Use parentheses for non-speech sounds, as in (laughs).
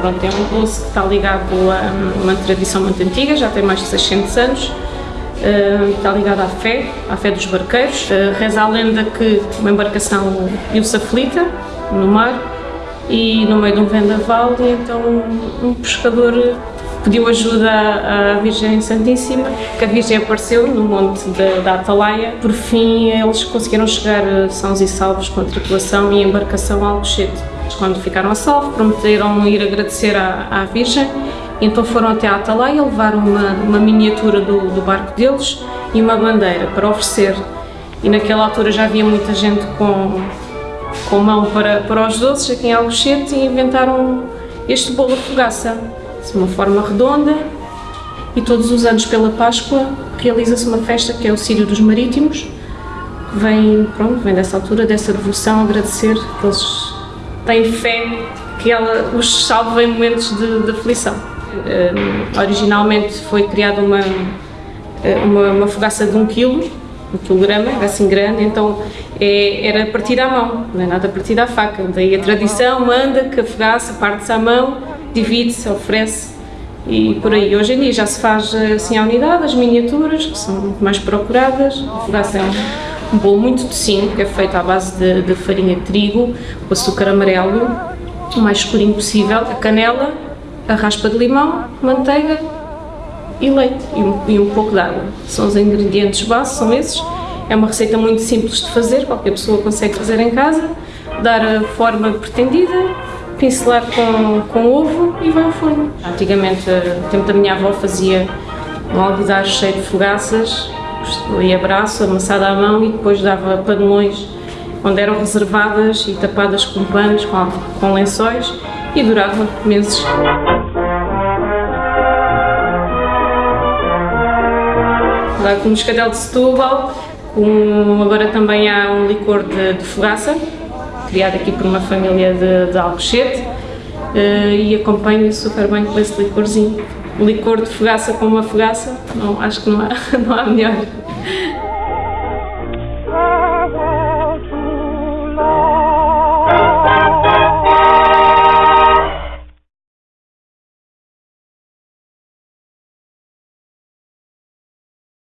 Portanto, é um doce que está ligado a uma tradição muito antiga, já tem mais de 600 anos, Uh, está ligado à fé, à fé dos barqueiros. Uh, reza a lenda que uma embarcação viu-se aflita no mar e no meio de um vendaval e então um pescador pediu ajuda à Virgem Santíssima, que a Virgem apareceu no monte da, da Atalaia. Por fim, eles conseguiram chegar sãos e salvos com a tripulação e a embarcação a Alcochete. Quando ficaram a salvo, prometeram ir agradecer à, à Virgem, então foram até a Atalaia, levaram uma, uma miniatura do, do barco deles e uma bandeira para oferecer. E naquela altura já havia muita gente com, com mão para, para os doces aqui em Alcochete e inventaram este bolo de fogaça de uma forma redonda e todos os anos pela Páscoa realiza-se uma festa que é o Sírio dos Marítimos, que vem, pronto, vem dessa altura, dessa devoção, agradecer que eles têm fé que ela os salve em momentos de, de aflição. Uh, originalmente foi criada uma, eh, uma, uma fogaça de um quilo, um quilograma, era assim grande, então é, era partida à mão, não é nada partida à faca. Daí a tradição manda que a fogaça parte-se à mão divide-se, oferece e por aí. Hoje em dia já se faz assim à unidade, as miniaturas, que são muito mais procuradas, a um, um bolo muito docinho, que é feito à base de, de farinha de trigo, o açúcar amarelo, o mais escurinho possível, a canela, a raspa de limão, manteiga e leite e um, e um pouco de água. São os ingredientes base, são esses. É uma receita muito simples de fazer, qualquer pessoa consegue fazer em casa, dar a forma pretendida pincelar com, com ovo e vai ao forno. Antigamente, no tempo da minha avó, fazia um alguidar cheio de fogaças, e abraço, amassada à mão e depois dava panelões onde eram reservadas e tapadas com panos, com, com lençóis e durava meses. Lá com o moscatel de Setúbal, com, agora também há um licor de, de fogaça, criado aqui por uma família de, de Alcochete uh, e acompanho super bem com esse licorzinho. Licor de fogaça com uma fogaça, não, acho que não há, (laughs) não há melhor.